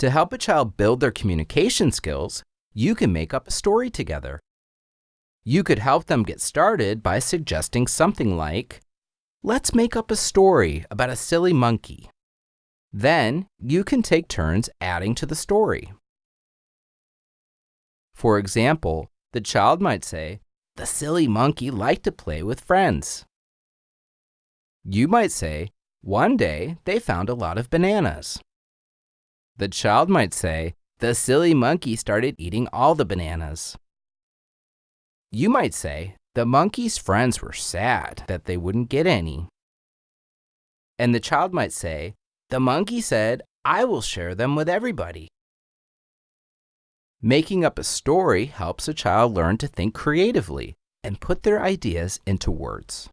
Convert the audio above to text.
To help a child build their communication skills, you can make up a story together. You could help them get started by suggesting something like, Let's make up a story about a silly monkey. Then you can take turns adding to the story. For example, the child might say, The silly monkey liked to play with friends. You might say, One day they found a lot of bananas. The child might say, The silly monkey started eating all the bananas. You might say, the monkey's friends were sad that they wouldn't get any. And the child might say, The monkey said, I will share them with everybody. Making up a story helps a child learn to think creatively and put their ideas into words.